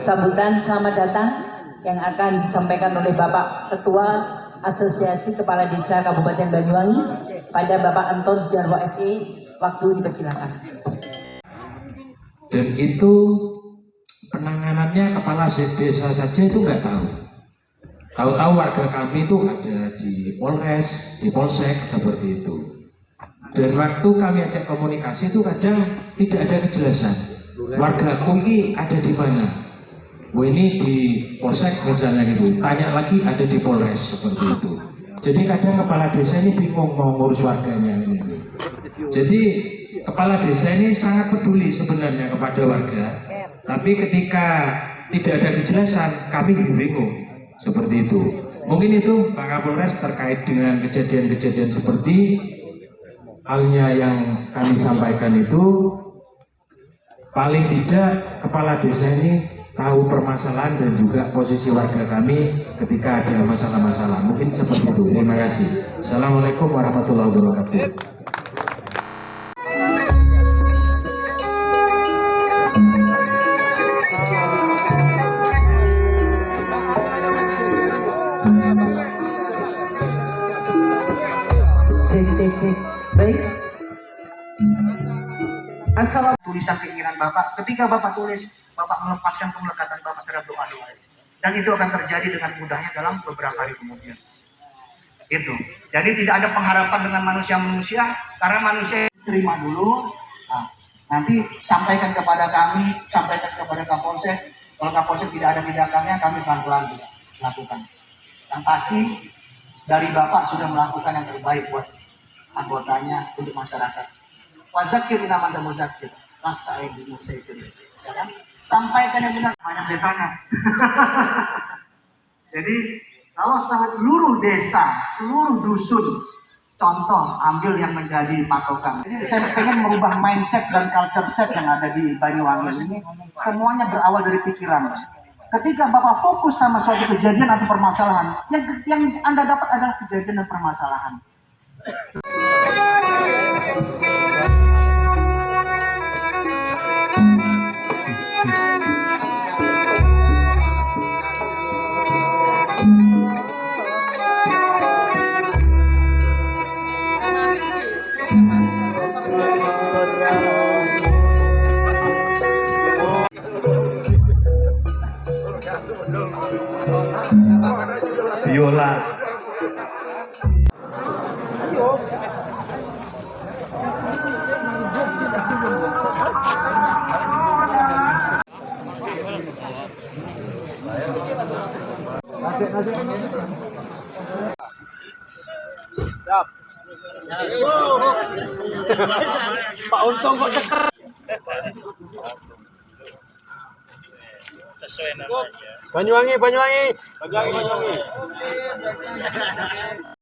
sambutan selamat datang yang akan disampaikan oleh Bapak Ketua Asosiasi Kepala Desa Kabupaten Banyuwangi pada Bapak Anton Sujarwo SE. Waktu dipersilakan. Dan itu penanganannya kepala desa saja itu nggak tahu. Tahu-tahu warga kami itu ada di Polres, di Polsek seperti itu. Dan waktu kami ajak komunikasi itu kadang tidak ada kejelasan. Warga kungi ada di mana? Oh ini di Polsek misalnya gitu. Tanya lagi ada di Polres seperti itu. Jadi kadang kepala desa ini bingung mau ngurus warganya ini. Jadi kepala desa ini sangat peduli sebenarnya kepada warga. Tapi ketika tidak ada kejelasan, kami bingung seperti itu. Mungkin itu Pak Kapolres terkait dengan kejadian-kejadian seperti halnya yang kami sampaikan itu paling tidak kepala desa ini tahu permasalahan dan juga posisi warga kami ketika ada masalah-masalah. Mungkin seperti itu. Terima kasih. Assalamualaikum warahmatullahi wabarakatuh. Cek, cek, cek. Baik. Assalamualaikum. tulisan keinginan Bapak. Ketika Bapak tulis, Bapak melepaskan pemelekatan Bapak terhadap doa-doa itu. Dan itu akan terjadi dengan mudahnya dalam beberapa hari kemudian. Itu. Jadi tidak ada pengharapan dengan manusia-manusia, karena manusia terima dulu, nah, nanti sampaikan kepada kami, sampaikan kepada Kapolsek. Kalau Kapolsek tidak ada tindakannya, kami pelan-pelan lakukan. Yang pasti dari Bapak sudah melakukan yang terbaik buat anggotanya untuk masyarakat. Wazakir nama dan muzakir. Lasta di musaitir. Ya kan? Sampaikan yang benar banyak desanya. Jadi kalau seluruh desa, seluruh dusun, contoh ambil yang menjadi patokan. Jadi saya pengen merubah mindset dan culture set yang ada di Banyuwangi ini. Semuanya berawal dari pikiran. Ketika Bapak fokus sama suatu kejadian atau permasalahan, yang, yang Anda dapat adalah kejadian dan permasalahan. Biola Pak Untung kok. Sesuai namanya. Banyuwangi, Banyuwangi. Banyuwangi, Banyuwangi.